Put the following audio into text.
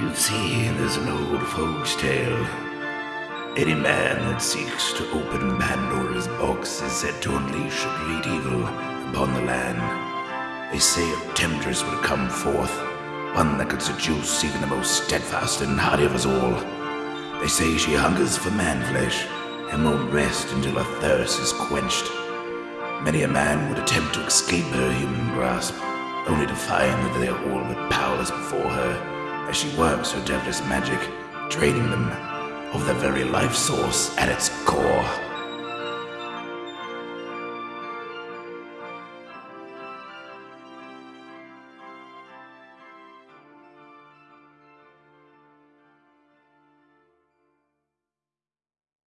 You see, there's an old folks' tale. Any man that seeks to open Pandora's box is said to unleash a great evil upon the land. They say tempters will come forth, one that could seduce even the most steadfast and hardy of us all. They say she hungers for man flesh and won't rest until her thirst is quenched. Many a man would attempt to escape her human grasp, only to find that they are all but powerless before her as she works her devilish magic, draining them of their very life source at its core.